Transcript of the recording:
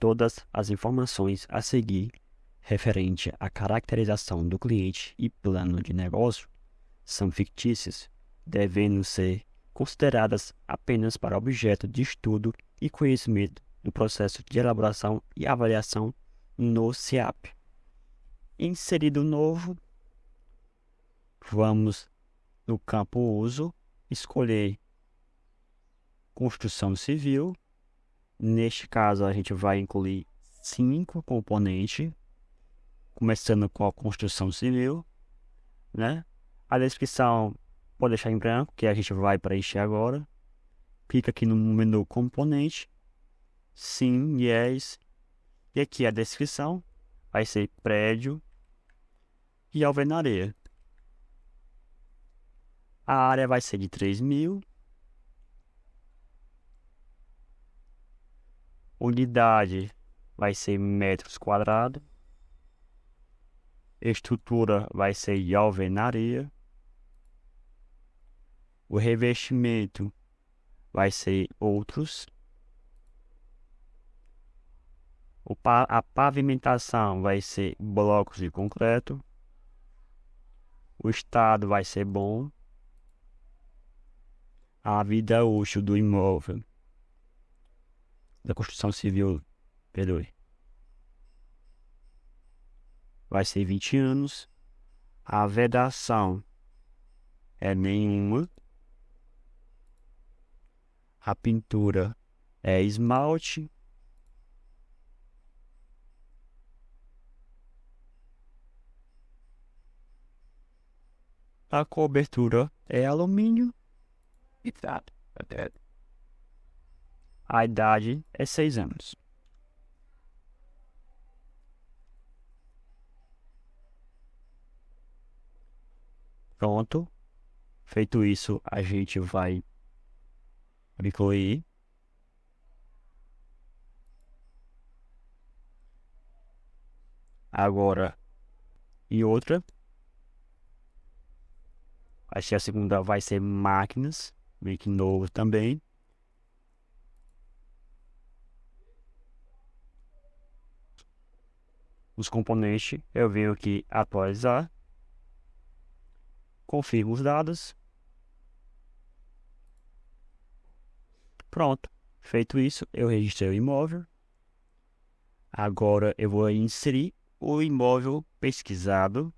Todas as informações a seguir referente à caracterização do cliente e plano de negócio são fictícias, devendo ser consideradas apenas para objeto de estudo e conhecimento do processo de elaboração e avaliação no CIAP. Inserido novo, vamos no campo uso, escolher construção civil. Neste caso, a gente vai incluir cinco componentes, começando com a construção civil, né? A descrição pode deixar em branco, que a gente vai preencher agora. Clica aqui no menu componente, sim, yes, e aqui a descrição vai ser prédio e alvenaria. A área vai ser de 3 mil. Unidade vai ser metros quadrados. Estrutura vai ser de alvenaria. O revestimento vai ser outros. a pavimentação vai ser blocos de concreto. O estado vai ser bom. A vida útil do imóvel da construção civil, perdoe, vai ser 20 anos. A vedação é nenhuma. A pintura é esmalte. A cobertura é alumínio. A idade é seis anos. Pronto. Feito isso, a gente vai incluir agora e outra. Acho que a segunda vai ser máquinas, meio que novo também. Os componentes eu venho aqui atualizar. Confirmo os dados. Pronto. Feito isso, eu registrei o imóvel. Agora eu vou inserir o imóvel pesquisado